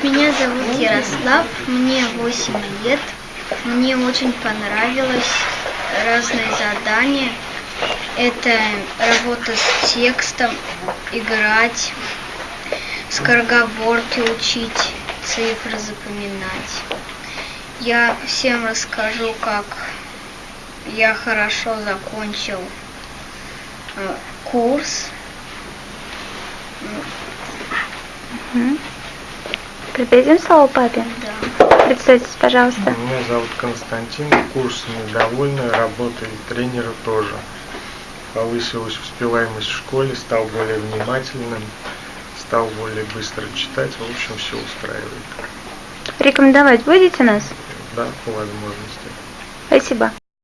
Меня зовут Ярослав, мне 8 лет. Мне очень понравилось разные задания. Это работа с текстом, играть, скороговорки учить, цифры запоминать. Я всем расскажу, как я хорошо закончил э, курс. Мгм. Передадим слово папе? Да. Представьтесь, пожалуйста. Меня зовут Константин, курсами довольны, работой тренера тоже. Повысилась успеваемость в школе, стал более внимательным, стал более быстро читать, в общем, все устраивает. Рекомендовать будете нас? Да, по возможности. Спасибо.